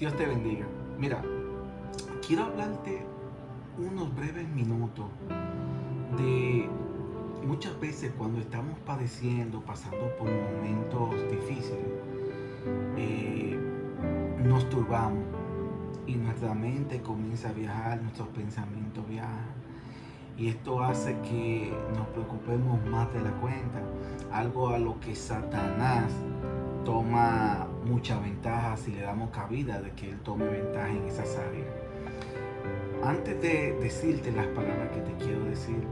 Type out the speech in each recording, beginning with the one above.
Dios te bendiga. Mira, quiero hablarte unos breves minutos de muchas veces cuando estamos padeciendo, pasando por momentos difíciles, eh, nos turbamos y nuestra mente comienza a viajar, nuestros pensamientos viajan. Y esto hace que nos preocupemos más de la cuenta, algo a lo que Satanás toma mucha ventaja si le damos cabida de que él tome ventaja en esas áreas. Antes de decirte las palabras que te quiero decir,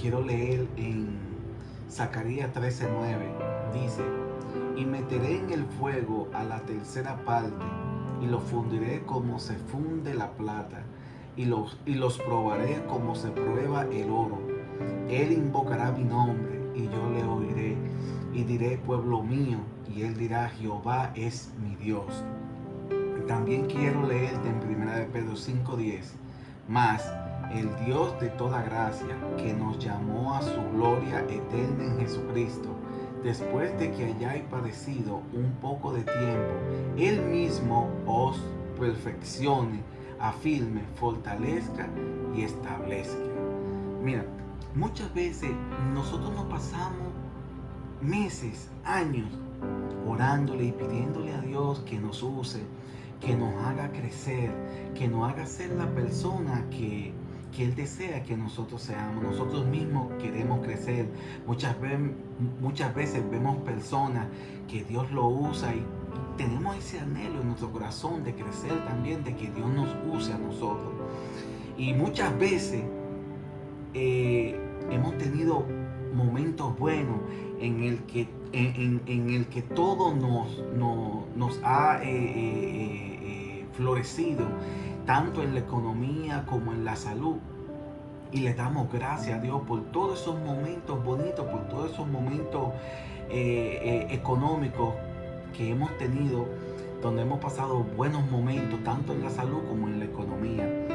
quiero leer en Zacarías 13:9. Dice, y meteré en el fuego a la tercera parte y lo fundiré como se funde la plata y los, y los probaré como se prueba el oro. Él invocará mi nombre y yo le oiré y diré pueblo mío y él dirá Jehová es mi Dios. También quiero leerte en 1 de Pedro 5.10. Más el Dios de toda gracia que nos llamó a su gloria eterna en Jesucristo después de que hayáis padecido un poco de tiempo, Él mismo os perfeccione, afirme, fortalezca y establezca. Mira, muchas veces nosotros nos pasamos meses, años, orándole y pidiéndole a Dios que nos use, que nos haga crecer, que nos haga ser la persona que, que Él desea que nosotros seamos. Nosotros mismos queremos crecer. Muchas, veces, vemos personas que Dios lo usa y tenemos ese anhelo en nuestro corazón de crecer también, de que Dios nos use a nosotros. Y muchas veces eh, hemos tenido momentos buenos en el que, en, el que todo nos, nos ha eh, eh, florecido tanto en la economía como en la salud. Y le damos gracias a Dios por todos esos momentos bonitos, por todos esos momentos eh, eh, económicos que hemos tenido, donde hemos pasado buenos momentos, tanto en la salud como en la economía.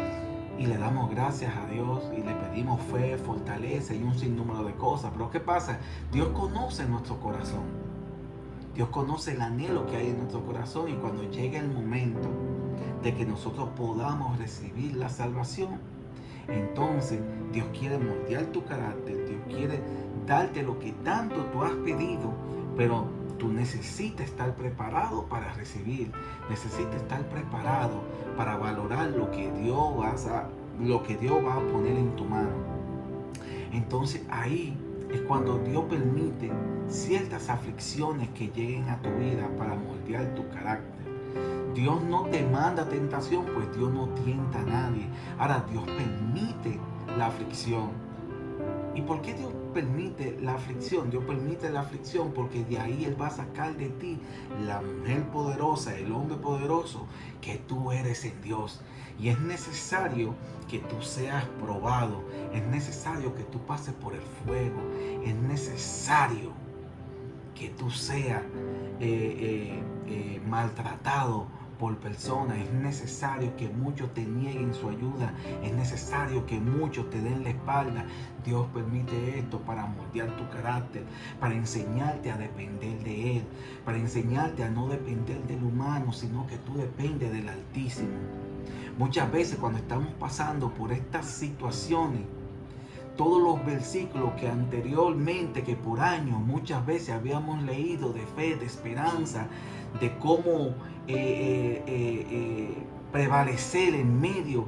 Y le damos gracias a Dios y le pedimos fe, fortaleza y un sinnúmero de cosas. Pero ¿qué pasa? Dios conoce nuestro corazón. Dios conoce el anhelo que hay en nuestro corazón y cuando llegue el momento de que nosotros podamos recibir la salvación, entonces Dios quiere moldear tu carácter, Dios quiere darte lo que tanto tú has pedido, pero tú necesitas estar preparado para recibir, necesitas estar preparado para valorar lo que Dios va a, lo que Dios va a poner en tu mano. Entonces ahí es cuando Dios permite ciertas aflicciones que lleguen a tu vida para moldear tu carácter. Dios no te manda tentación, pues Dios no tienta a nadie. Ahora Dios permite la aflicción. ¿Y por qué Dios permite la aflicción? Dios permite la aflicción porque de ahí Él va a sacar de ti la mujer poderosa, el hombre poderoso que tú eres en Dios. Y es necesario que tú seas probado. Es necesario que tú pases por el fuego. Es necesario que tú seas eh, eh, eh, maltratado por personas. Es necesario que muchos te nieguen su ayuda. Es necesario que muchos te den la espalda. Dios permite esto para moldear tu carácter, para enseñarte a depender de Él, para enseñarte a no depender del humano, sino que tú dependes del Altísimo. Muchas veces cuando estamos pasando por estas situaciones, todos los versículos que anteriormente, que por años muchas veces habíamos leído de fe, de esperanza, de cómo eh, eh, eh, prevalecer en medio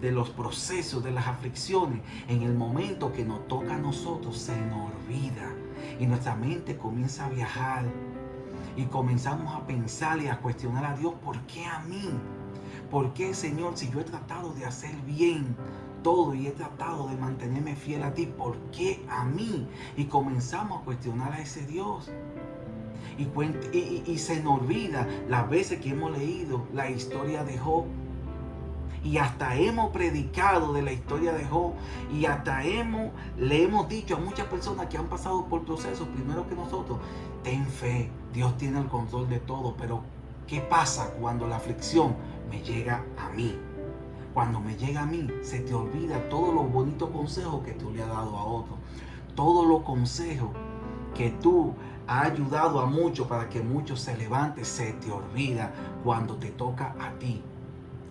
de los procesos, de las aflicciones, en el momento que nos toca a nosotros se nos olvida y nuestra mente comienza a viajar y comenzamos a pensar y a cuestionar a Dios, ¿por qué a mí? ¿Por qué, Señor, si yo he tratado de hacer bien todo y he tratado de mantenerme fiel a ti, ¿por qué a mí? Y comenzamos a cuestionar a ese Dios. Y, se nos olvida las veces que hemos leído la historia de Job. Y hasta hemos predicado de la historia de Job. Y hasta hemos, le hemos dicho a muchas personas que han pasado por procesos primero que nosotros. Ten fe, Dios tiene el control de todo. Pero ¿qué pasa cuando la aflicción me llega a mí? Cuando me llega a mí, se te olvida todos los bonitos consejos que tú le has dado a otro. Todos los consejos que tú ha ayudado a muchos para que muchos se levanten, se te olvida cuando te toca a ti.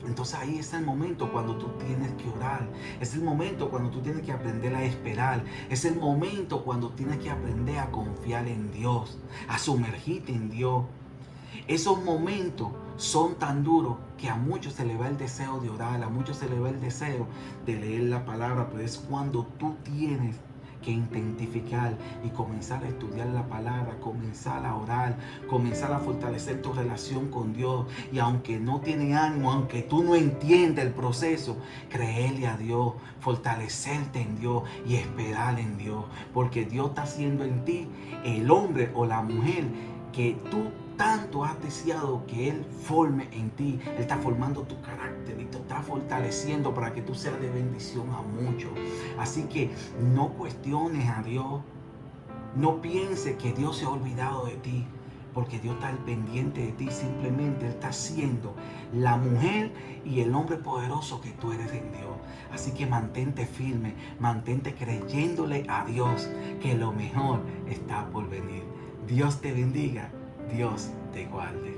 Entonces ahí es el momento cuando tú tienes que orar. Es el momento cuando tú tienes que aprender a esperar. Es el momento cuando tienes que aprender a confiar en Dios, a sumergirte en Dios. Esos momentos son tan duros que a muchos se le va el deseo de orar, a muchos se le va el deseo de leer la palabra, pero es cuando tú tienes que identificar y comenzar a estudiar la palabra, comenzar a orar, comenzar a fortalecer tu relación con Dios. Y aunque no tiene ánimo, aunque tú no entiendes el proceso, creerle a Dios, fortalecerte en Dios y esperar en Dios. Porque Dios está haciendo en ti el hombre o la mujer que tú tanto has deseado que Él forme en ti. Él está formando tu carácter y te está fortaleciendo para que tú seas de bendición a muchos. Así que no cuestiones a Dios. No pienses que Dios se ha olvidado de ti. Porque Dios está al pendiente de ti. Simplemente Él está siendo la mujer y el hombre poderoso que tú eres en Dios. Así que mantente firme, mantente creyéndole a Dios que lo mejor está por venir. Dios te bendiga Dios te guarde.